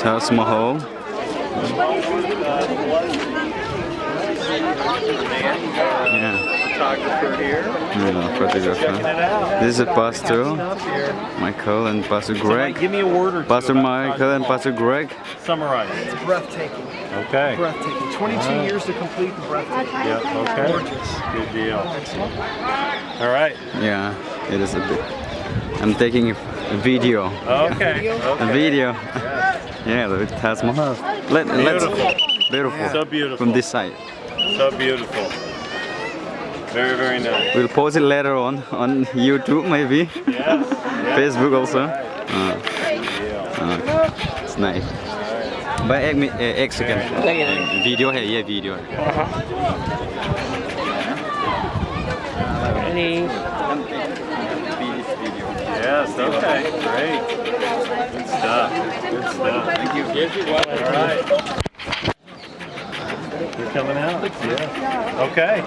Taj Mahal. Yeah. Photographer here. Yeah. This is a Pastor Michael and Pastor Greg. Give me a word or two Pastor Michael and Pastor Greg. Summarize. It's breathtaking. Okay. Breathtaking. 22 years to complete the breathtaking. Yeah, okay. Gorgeous. Good deal. All right. Yeah, it is a bit. I'm taking a video. Okay. A okay. video. yeah, the Taj Mahal. Let, let's, Beautiful. beautiful. So beautiful. From this side. So beautiful. Very, very nice. We'll post it later on on YouTube maybe. Yes. Facebook also. Uh, uh, it's nice. Me- uh, egg second. Uh, video here, yeah, video. Yes. Okay. Great. Good stuff. Thank you. All right. You're coming out. Yeah. Okay.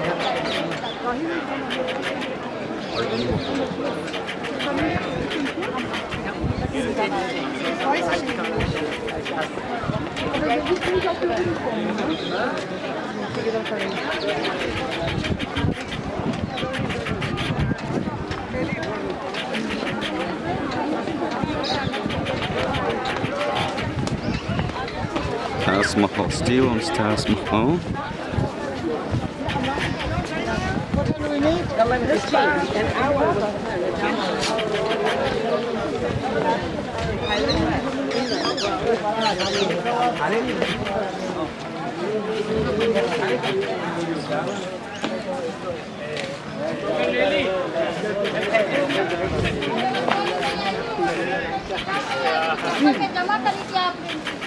Taj Mahal, still on Taj Mahal. जमा कर लीजिए आप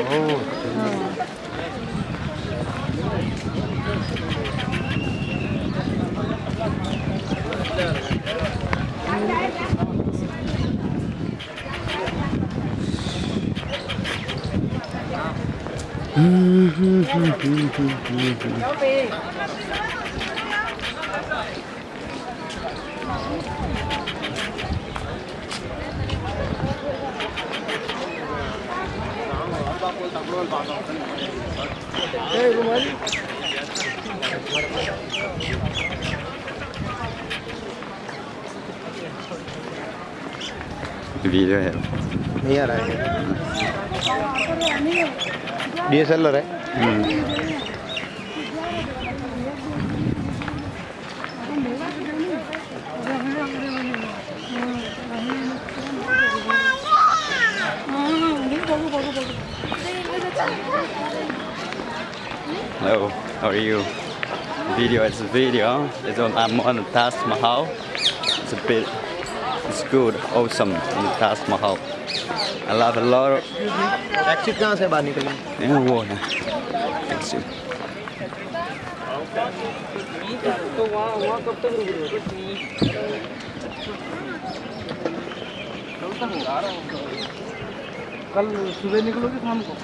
오, Hey, Roman. Video em. Mira, eh. DSL S Hello, how are you? Video is a video. It's on, I'm on the Taj Mahal. It's a bit, it's good, awesome in the Taj Mahal. I love a lot of, exit कहाँ से बाहर निकली? वो है. Thanks तो वहाँ वहाँ कब तक रुक रहे हो कल सुबह निकलोगे शाम को?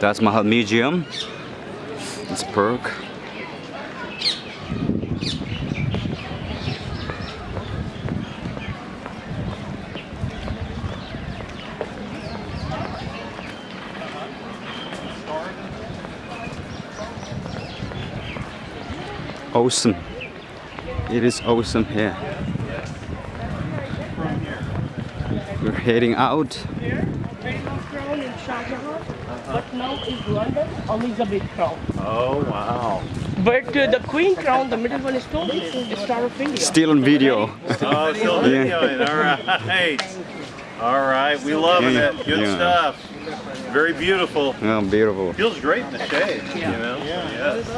Taj Mahal Museum. It's perk. Awesome. It is awesome here. We're heading out. crown in Shah Jahan, but now is London, Elizabeth crown. Oh wow. But uh, the queen crown, the middle one is stone, is Star of India. Still on video. Oh, still Yeah. videoing. All right. All right. We love Yeah. it. Good Yeah. stuff. Very beautiful. Oh, beautiful. Feels great in the shade. You know. Yes.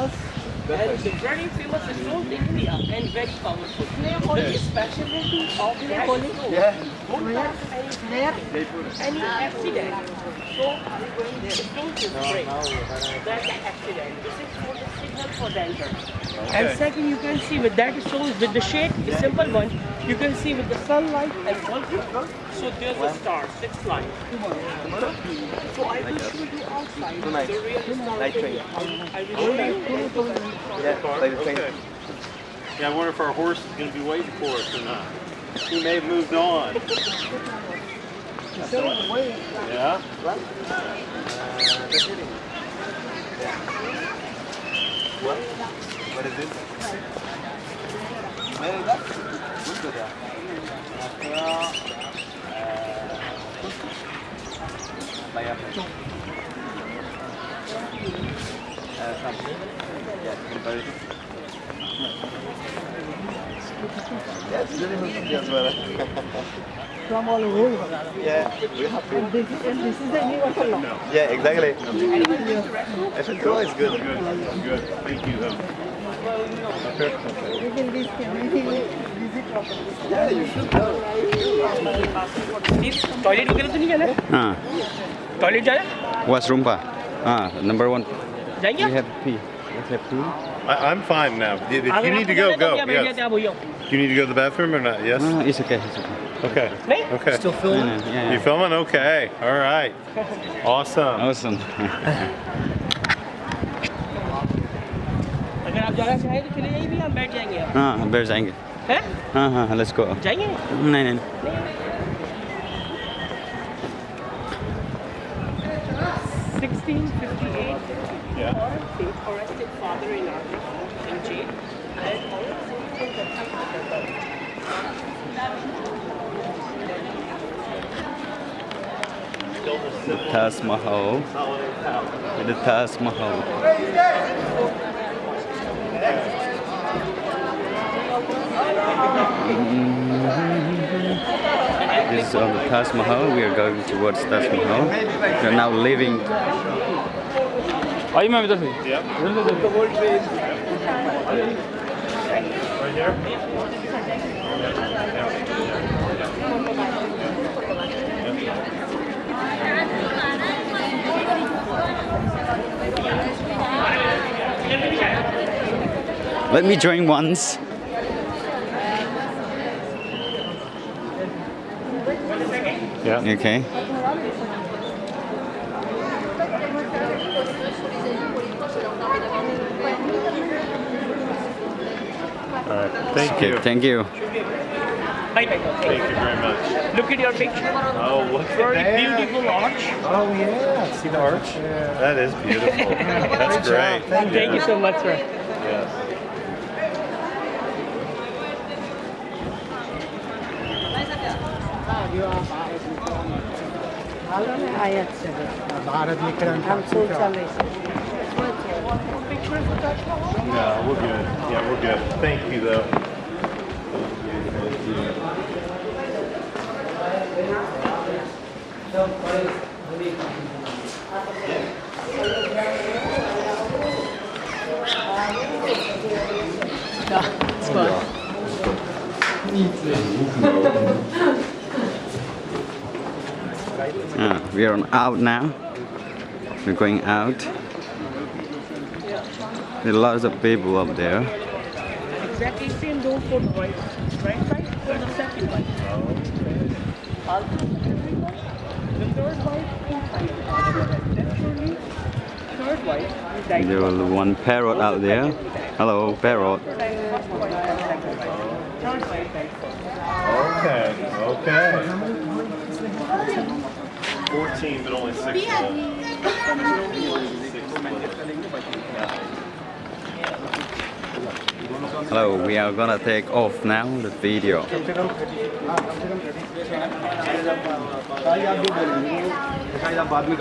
And very famous in India and very powerful. The specialty of that stone don't have any, any accident. So the stone is break. That's an accident. This is for the signal for danger. And second, you can see with that shows with the shade, the simple one, you can see with the sunlight and wallpaper. So there's a star, six lines. So I will show you outside the real star. Night train. I will show you. Yeah, like the train. Okay. Yeah, I wonder if our horse is going to be waiting for us or not. He may have moved on. Yeah? What? What is it? Where is that? Which is that? Bayar. Uh, something. Yeah, comparison. Yeah, it's really good as well. From all over. Yeah, we have to. And this, and this is the new one. Yeah, exactly. I should go. It's good. Good, good. Thank you, though. You can visit, visit properly. Yeah, you should go. Toilet वगैरह तो नहीं जाना हाँ toilet जाना washroom pa ah number one जाएंगे we आप? have pee let's have pee I, I'm fine now. If अगर you need to आपको go, जाना है तो go. यहाँ बैठ Yes. जाते हैं, आप वही आओ। You need to go to the bathroom or not? Yes? ah it's okay it's okay Okay. नहीं Okay. Still No, filming? no, yeah, You yeah. filming? Okay. All right. Awesome. awesome अगर आप जाना चाहें तो चले जाइए भी हम बैठ जाएंगे आप हाँ बैठ जाएंगे हैं हाँ हाँ let's go जाएंगे नहीं नहीं 1658 Yeah. they arrested father in army in jail and the Taj Mahal the Taj Mahal mm-hmm. This is on the Taj Mahal. We are going towards Taj Mahal. We are now leaving. Yep. Right here? Let me join once. Yeah. Okay. All right. Thank Okay. you. Thank you. bye bye Thank you very much. look at your picture Oh, look at very that. beautiful arch Oh yeah. See the arch? That is beautiful. That's great. thank you so much sir Yes. आयात से भारत में हम सोच चले No, we're good. Yeah, we're good. Thank you, though. Ah, we are out now. We're going out. There are lots of people up there. exactly same door for the right right side for the second one also the third wife inside third wife There was one parrot out there. Hello, parrot. third wife died first Okay. Okay. 14, but only six of them. Hello, we are gonna take off now the video. शायद आप जो बोलेंगे शायद आप बाद में